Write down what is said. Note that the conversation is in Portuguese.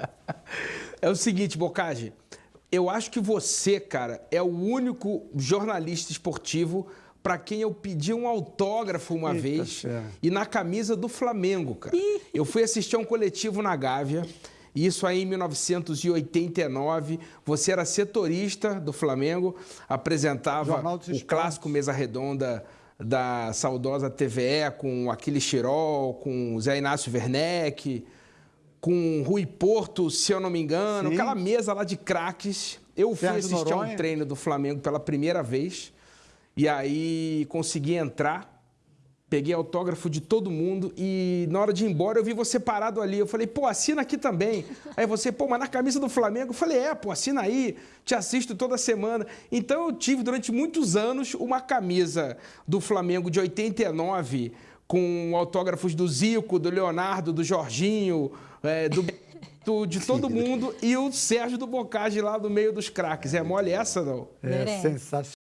É o seguinte, Bocage, eu acho que você, cara, é o único jornalista esportivo para quem eu pedi um autógrafo uma Eita vez e na camisa do Flamengo, cara. Eu fui assistir a um coletivo na Gávea, isso aí em 1989. Você era setorista do Flamengo, apresentava o Esportes. clássico Mesa Redonda da saudosa TVE com Aquiles Chirol, com Zé Inácio Werneck, com Rui Porto, se eu não me engano, Sim. aquela mesa lá de craques. Eu fui assistir a um treino do Flamengo pela primeira vez e aí consegui entrar, peguei autógrafo de todo mundo e na hora de ir embora eu vi você parado ali. Eu falei, pô, assina aqui também. Aí você, pô, mas na camisa do Flamengo? Eu falei, é, pô, assina aí, te assisto toda semana. Então eu tive durante muitos anos uma camisa do Flamengo de 89 com autógrafos do Zico, do Leonardo, do Jorginho, é, do, do- de todo mundo e o Sérgio do Bocage lá no meio dos craques. É mole essa, não? É sensacional.